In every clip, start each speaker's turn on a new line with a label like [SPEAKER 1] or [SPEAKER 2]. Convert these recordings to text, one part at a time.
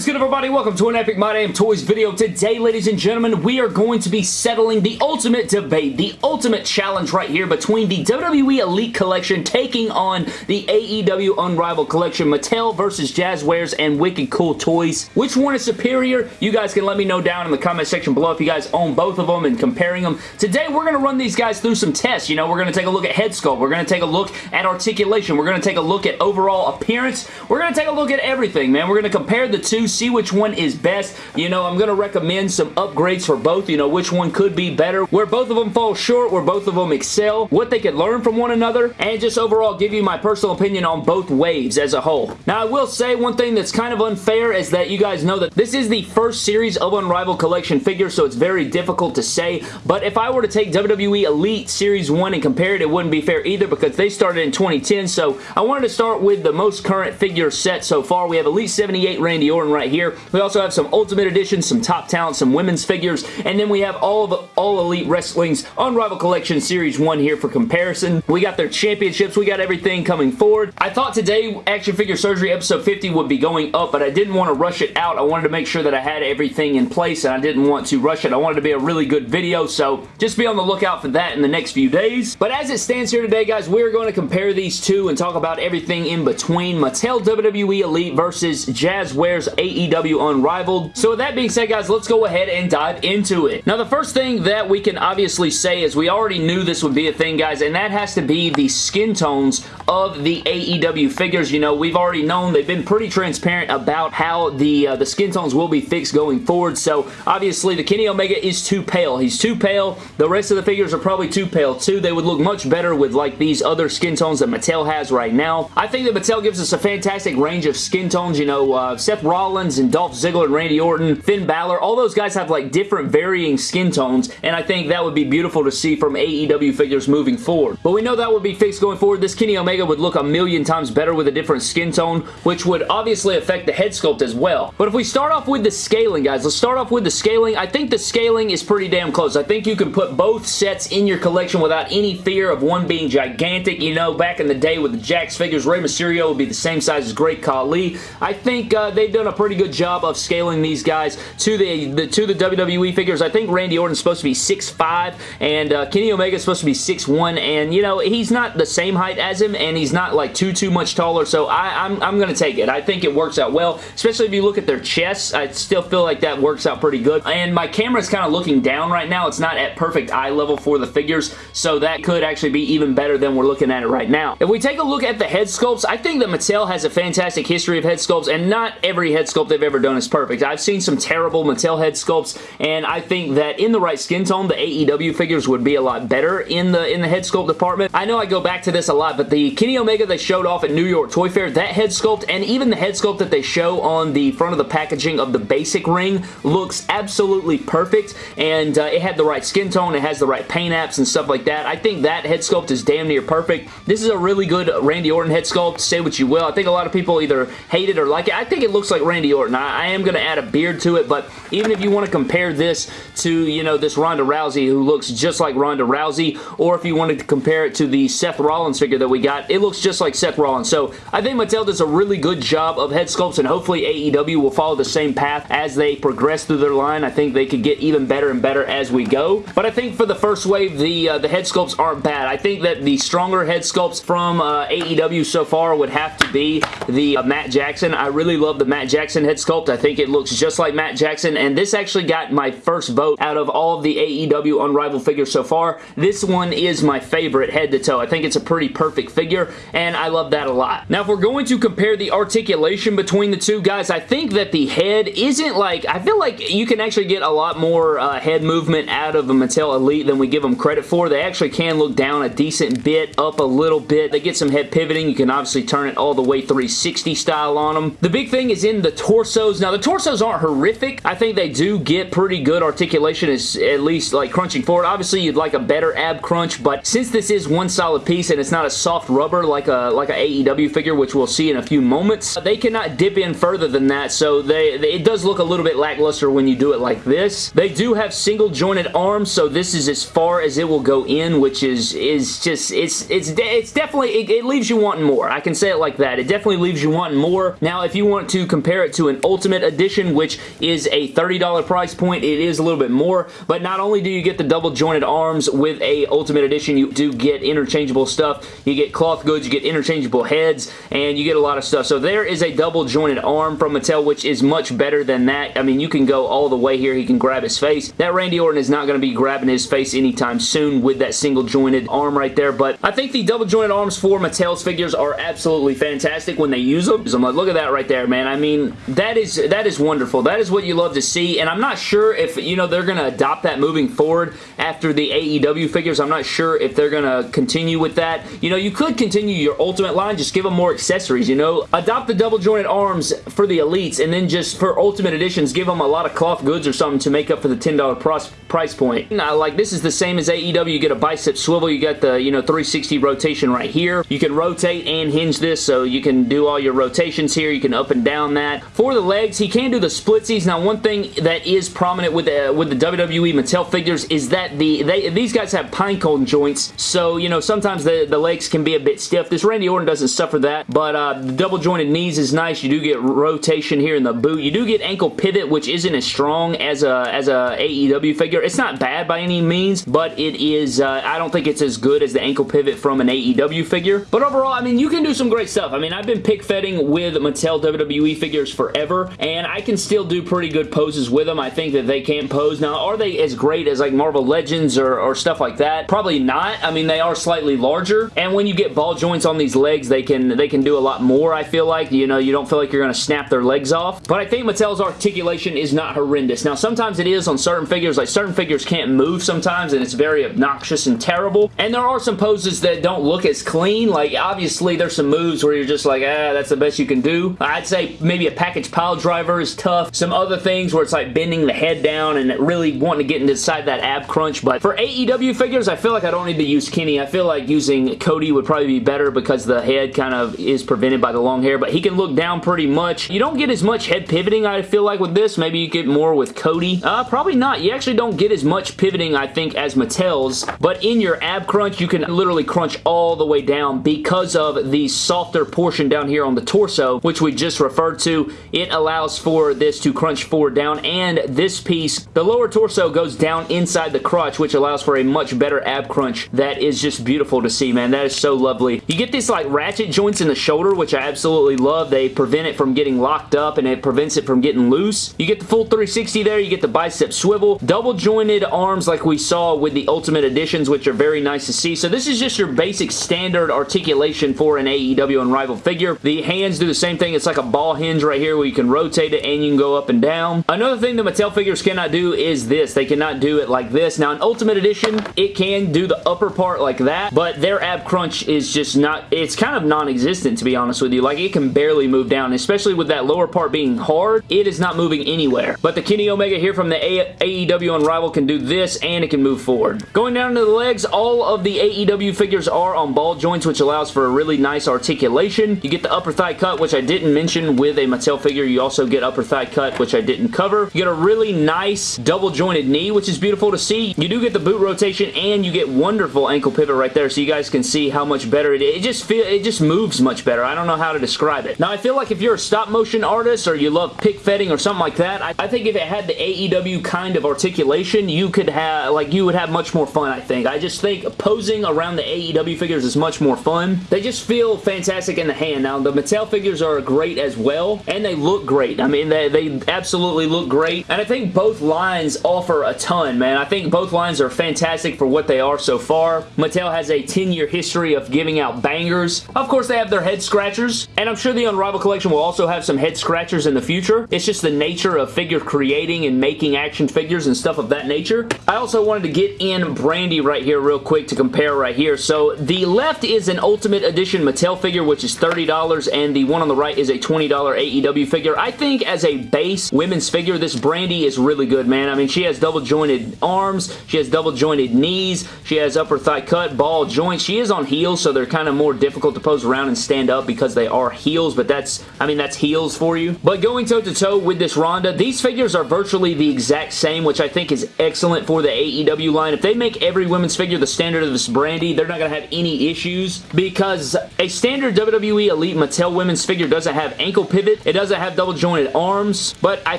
[SPEAKER 1] is good everybody? Welcome to an Epic My Damn Toys video. Today, ladies and gentlemen, we are going to be settling the ultimate debate, the ultimate challenge right here between the WWE Elite Collection taking on the AEW Unrivaled Collection, Mattel versus Jazwares and Wicked Cool Toys. Which one is superior? You guys can let me know down in the comment section below if you guys own both of them and comparing them. Today, we're going to run these guys through some tests. You know, we're going to take a look at head sculpt. We're going to take a look at articulation. We're going to take a look at overall appearance. We're going to take a look at everything, man. We're going to compare the two, see which one is best. You know, I'm going to recommend some upgrades for both, you know, which one could be better, where both of them fall short, where both of them excel, what they could learn from one another, and just overall give you my personal opinion on both waves as a whole. Now, I will say one thing that's kind of unfair is that you guys know that this is the first series of Unrivaled Collection figures, so it's very difficult to say, but if I were to take WWE Elite Series 1 and compare it, it wouldn't be fair either because they started in 2010, so I wanted to start with the most current figure set so far. We have Elite 78 Randy Orton right here. We also have some Ultimate Edition, some Top Talent, some women's figures, and then we have all of All Elite Wrestling's Unrivaled Collection Series 1 here for comparison. We got their championships. We got everything coming forward. I thought today Action Figure Surgery episode 50 would be going up, but I didn't want to rush it out. I wanted to make sure that I had everything in place, and I didn't want to rush it. I wanted to be a really good video, so just be on the lookout for that in the next few days. But as it stands here today, guys, we're going to compare these two and talk about everything in between. Mattel WWE Elite versus Jazwares AEW Unrivaled. So with that being said, guys, let's go ahead and dive into it. Now, the first thing that we can obviously say is we already knew this would be a thing, guys, and that has to be the skin tones of the AEW figures. You know, we've already known they've been pretty transparent about how the, uh, the skin tones will be fixed going forward. So, obviously, the Kenny Omega is too pale. He's too pale. The rest of the figures are probably too pale, too. They would look much better with, like, these other skin tones that Mattel has right now. I think that Mattel gives us a fantastic range of skin tones. You know, uh, Seth Rollins and Dolph Ziggler and Randy Orton, Finn Balor, all those guys have like different varying skin tones and I think that would be beautiful to see from AEW figures moving forward. But we know that would be fixed going forward. This Kenny Omega would look a million times better with a different skin tone, which would obviously affect the head sculpt as well. But if we start off with the scaling, guys, let's start off with the scaling. I think the scaling is pretty damn close. I think you can put both sets in your collection without any fear of one being gigantic. You know, back in the day with the Jakks figures, Rey Mysterio would be the same size as Great Khali. I think uh, they've done a pretty good job of scaling these guys to the, the to the WWE figures. I think Randy Orton's supposed to be 6'5", and uh, Kenny Omega's supposed to be 6'1", and, you know, he's not the same height as him, and he's not, like, too, too much taller, so I, I'm, I'm going to take it. I think it works out well, especially if you look at their chests. I still feel like that works out pretty good, and my camera's kind of looking down right now. It's not at perfect eye level for the figures, so that could actually be even better than we're looking at it right now. If we take a look at the head sculpts, I think that Mattel has a fantastic history of head sculpts, and not every head sculpt they've ever done is perfect. I've seen some terrible Mattel head sculpts, and I think that in the right skin tone, the AEW figures would be a lot better in the in the head sculpt department. I know I go back to this a lot, but the Kenny Omega they showed off at New York Toy Fair, that head sculpt, and even the head sculpt that they show on the front of the packaging of the basic ring looks absolutely perfect, and uh, it had the right skin tone, it has the right paint apps and stuff like that. I think that head sculpt is damn near perfect. This is a really good Randy Orton head sculpt, say what you will. I think a lot of people either hate it or like it. I think it looks like Randy Orton. I, I am going to add a beard to it, but even if you want to compare this to, you know, this Ronda Rousey who looks just like Ronda Rousey, or if you wanted to compare it to the Seth Rollins figure that we got, it looks just like Seth Rollins. So I think Mattel does a really good job of head sculpts, and hopefully AEW will follow the same path as they progress through their line. I think they could get even better and better as we go. But I think for the first wave, the, uh, the head sculpts aren't bad. I think that the stronger head sculpts from uh, AEW so far would have to be the uh, Matt Jackson. I really love the Matt Jackson head sculpt. I think it looks just like Matt Jackson, and this actually got my first vote out of all of the AEW Unrivaled figures so far. This one is my favorite head to toe. I think it's a pretty perfect figure, and I love that a lot. Now, if we're going to compare the articulation between the two guys, I think that the head isn't like, I feel like you can actually get a lot more uh, head movement out of a Mattel Elite than we give them credit for. They actually can look down a decent bit, up a little bit. They get some head pivoting. You can obviously turn it all the way 360 style on them. The big thing is in the torsos. Now, the torsos aren't horrific. I think they do get pretty good articulation, is at least like crunching forward. Obviously, you'd like a better ab crunch, but since this is one solid piece and it's not a soft rubber like a like a AEW figure, which we'll see in a few moments, uh, they cannot dip in further than that, so they, they it does look a little bit lackluster when you do it like this. They do have single jointed arms, so this is as far as it will go in, which is is just, it's it's it's definitely, it, it leaves you wanting more. I can say it like that. It definitely leaves you wanting more. Now, if you want to compare it it to an Ultimate Edition, which is a $30 price point. It is a little bit more, but not only do you get the double jointed arms with a Ultimate Edition, you do get interchangeable stuff. You get cloth goods, you get interchangeable heads, and you get a lot of stuff. So there is a double jointed arm from Mattel, which is much better than that. I mean, you can go all the way here. He can grab his face. That Randy Orton is not going to be grabbing his face anytime soon with that single jointed arm right there, but I think the double jointed arms for Mattel's figures are absolutely fantastic when they use them. I'm like, look at that right there, man. I mean, that is that is wonderful. That is what you love to see, and I'm not sure if, you know, they're going to adopt that moving forward after the AEW figures. I'm not sure if they're going to continue with that. You know, you could continue your Ultimate line, just give them more accessories, you know? Adopt the double jointed arms for the Elites, and then just for Ultimate Editions, give them a lot of cloth goods or something to make up for the $10 price point. Now, like, this is the same as AEW. You get a bicep swivel. You got the, you know, 360 rotation right here. You can rotate and hinge this, so you can do all your rotations here. You can up and down that. For the legs, he can do the splitsies. Now, one thing that is prominent with the, with the WWE Mattel figures is that the they these guys have pinecone joints, so, you know, sometimes the, the legs can be a bit stiff. This Randy Orton doesn't suffer that, but uh, the double jointed knees is nice. You do get rotation here in the boot. You do get ankle pivot, which isn't as strong as a, as a AEW figure. It's not bad by any means, but it is, uh, I don't think it's as good as the ankle pivot from an AEW figure. But overall, I mean, you can do some great stuff. I mean, I've been pick fetting with Mattel WWE figures forever, and I can still do pretty good poses with them. I think that they can pose. Now, are they as great as like Marvel Legends or, or stuff like that? Probably not. I mean, they are slightly larger, and when you get ball joints on these legs, they can they can do a lot more, I feel like. You know, you don't feel like you're going to snap their legs off. But I think Mattel's articulation is not horrendous. Now, sometimes it is on certain figures. Like, certain figures can't move sometimes, and it's very obnoxious and terrible. And there are some poses that don't look as clean. Like, obviously, there's some moves where you're just like, ah, that's the best you can do. I'd say maybe a package pile driver is tough. Some other things where it's like bending the head down and really wanting to get inside that ab crunch. But for AEW figures, I feel like I don't need to use Kenny. I feel like using Cody would probably be better because the head kind of is prevented by the long hair, but he can look down pretty much. You don't get as much head pivoting, I feel like, with this. Maybe you get more with Cody. Uh, probably not. You actually don't get as much pivoting, I think, as Mattel's, but in your ab crunch, you can literally crunch all the way down because of the softer portion down here on the torso, which we just referred to. It allows for this to crunch forward down, and this piece, the lower torso goes down inside the crotch, which allows for a much better ab crunch that is just beautiful to see, man. That is so lovely. You get these like ratchet joints in the shoulder, which I absolutely love. They prevent it from getting locked up and it prevents it from getting loose. You get the full 360 there. You get the bicep swivel. Double jointed arms like we saw with the Ultimate Editions, which are very nice to see. So this is just your basic standard articulation for an AEW Unrivaled figure. The hands do the same thing. It's like a ball hinge right here where you can rotate it and you can go up and down. Another thing that Mattel figures cannot do is this. They cannot do it like this. Now, in Ultimate Edition, it can do the upper part like that, but their ab crunch is just not, it's kind of non-existent to be honest with you. Like, it can barely move down, especially with that lower part being hard. It is not moving anywhere. But the Kenny Omega here from the AEW Unrivaled can do this, and it can move forward. Going down to the legs, all of the AEW figures are on ball joints, which allows for a really nice articulation. You get the upper thigh cut, which I didn't mention with a Mattel figure. You also get upper thigh cut, which I didn't cover. You get a really nice double jointed knee, which is beautiful to see. You do get the boot rotation, and you get wonderful ankle pivot right there, so you guys can see how much better it is. It just feel it just moves much better. I don't know how to describe it. Now, I feel like if you're a stop motion artist or you love pick fetting or something like that, I, I think if it had the AEW kind of articulation, you could have, like, you would have much more fun, I think. I just think posing around the AEW figures is much more fun. They just feel fantastic in the hand. Now, the Mattel figures are great as well, and they look great. I mean, they, they absolutely look great, and I think both lines offer a ton, man. I think both lines are fantastic for what they are so far. Mattel has a 10-year history of giving out bangers. Of course, they have their head scratchers, and I'm sure the Unrivaled collection will also have some head scratchers in the future. It's just the nature of figure creating and making action figures and stuff of that nature. I also wanted to get in Brandi right here real quick to compare right here. So the left is an Ultimate Edition Mattel figure, which is $30, and the one on the right is a $20 AEW figure. I think as a base women's figure, this Brandi is really good, man. I mean, she has double jointed arms, she has double jointed knees, she has upper thigh cut, ball joints. She is on heels, so they're kind of more difficult to pose around and stand up because they are heels, but that's, I mean, that's heels for you. But going toe-to-toe -to -toe with this Ronda, these figures are virtually the exact same, which I think is excellent for the AEW line. If they make every women's figure the standard of this Brandi, they're not going to have any issues because a standard WWE Elite Mattel women's figure doesn't have ankle pivot, it doesn't have double jointed arms, but I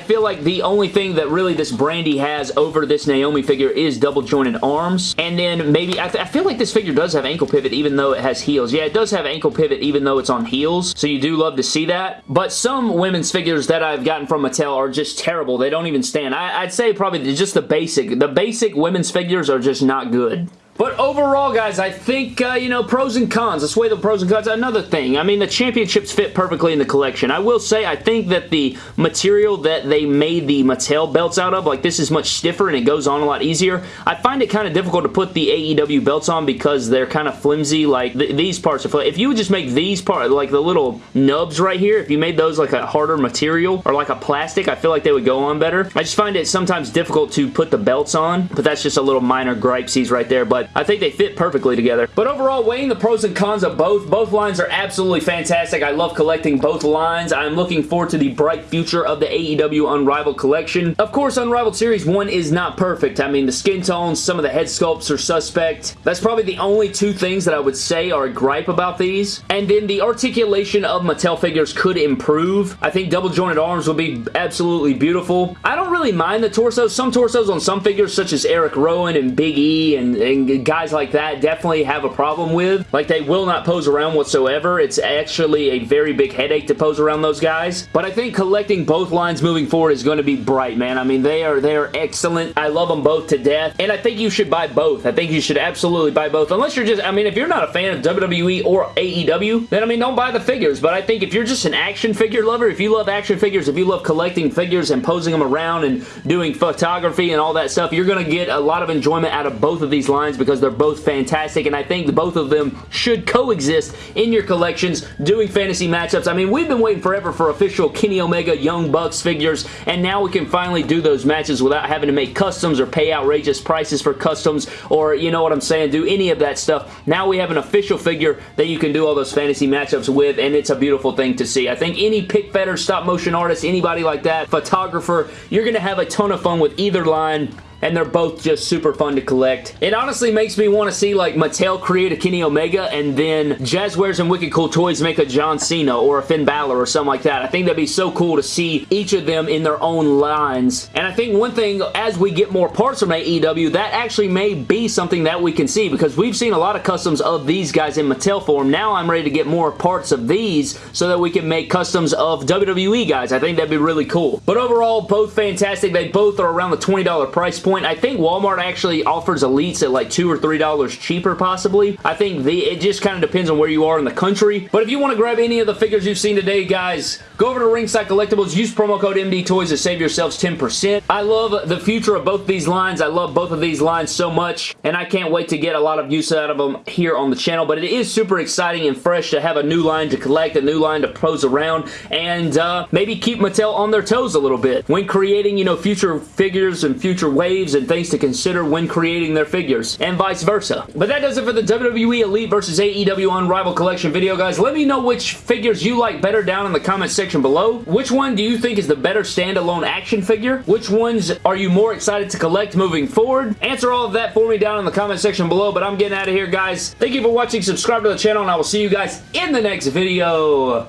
[SPEAKER 1] feel like the only thing that really this Brandi has over this Naomi figure is double jointed arms. And then maybe, I, I feel like this figure does have ankle pivot even though it has heels. Yeah, it does have ankle pivot even though it's on heels, so you do love to see that. But some women's figures that I've gotten from Mattel are just terrible. They don't even stand. I, I'd say probably just the basic. The basic women's figures are just not good. But overall, guys, I think, uh, you know, pros and cons. Let's weigh the pros and cons. Another thing, I mean, the championships fit perfectly in the collection. I will say, I think that the material that they made the Mattel belts out of, like, this is much stiffer and it goes on a lot easier. I find it kind of difficult to put the AEW belts on because they're kind of flimsy. Like, th these parts are flimsy. If you would just make these parts, like the little nubs right here, if you made those like a harder material or like a plastic, I feel like they would go on better. I just find it sometimes difficult to put the belts on, but that's just a little minor gripesies right there. But I think they fit perfectly together. But overall, weighing the pros and cons of both, both lines are absolutely fantastic. I love collecting both lines. I'm looking forward to the bright future of the AEW Unrivaled collection. Of course, Unrivaled Series 1 is not perfect. I mean, the skin tones, some of the head sculpts are suspect. That's probably the only two things that I would say are a gripe about these. And then the articulation of Mattel figures could improve. I think double jointed arms would be absolutely beautiful. I don't really mind the torsos. Some torsos on some figures, such as Eric Rowan and Big E and, and guys like that definitely have a problem with. Like, they will not pose around whatsoever. It's actually a very big headache to pose around those guys. But I think collecting both lines moving forward is going to be bright, man. I mean, they are, they are excellent. I love them both to death. And I think you should buy both. I think you should absolutely buy both. Unless you're just, I mean, if you're not a fan of WWE or AEW, then, I mean, don't buy the figures. But I think if you're just an action figure lover, if you love action figures, if you love collecting figures and posing them around and doing photography and all that stuff, you're going to get a lot of enjoyment out of both of these lines because they're both fantastic, and I think both of them should coexist in your collections doing fantasy matchups. I mean, we've been waiting forever for official Kenny Omega Young Bucks figures, and now we can finally do those matches without having to make customs or pay outrageous prices for customs or, you know what I'm saying, do any of that stuff. Now we have an official figure that you can do all those fantasy matchups with, and it's a beautiful thing to see. I think any pick stop motion artist, anybody like that, photographer, you're going to have a ton of fun with either line and they're both just super fun to collect. It honestly makes me want to see like Mattel create a Kenny Omega and then Jazwares and Wicked Cool Toys make a John Cena or a Finn Balor or something like that. I think that'd be so cool to see each of them in their own lines. And I think one thing, as we get more parts from AEW, that actually may be something that we can see because we've seen a lot of customs of these guys in Mattel form. Now I'm ready to get more parts of these so that we can make customs of WWE guys. I think that'd be really cool. But overall, both fantastic. They both are around the $20 price point point. I think Walmart actually offers Elites at like 2 or $3 cheaper possibly. I think the it just kind of depends on where you are in the country. But if you want to grab any of the figures you've seen today, guys, go over to Ringside Collectibles. Use promo code MD Toys to save yourselves 10%. I love the future of both these lines. I love both of these lines so much, and I can't wait to get a lot of use out of them here on the channel. But it is super exciting and fresh to have a new line to collect, a new line to pose around, and uh, maybe keep Mattel on their toes a little bit when creating, you know, future figures and future waves and things to consider when creating their figures, and vice versa. But that does it for the WWE Elite versus AEW Unrivaled Collection video, guys. Let me know which figures you like better down in the comment section below. Which one do you think is the better standalone action figure? Which ones are you more excited to collect moving forward? Answer all of that for me down in the comment section below, but I'm getting out of here, guys. Thank you for watching. Subscribe to the channel, and I will see you guys in the next video.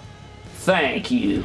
[SPEAKER 1] Thank you.